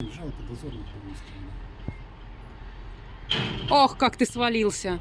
Жалко, дозорных выставили. Ох, как ты свалился.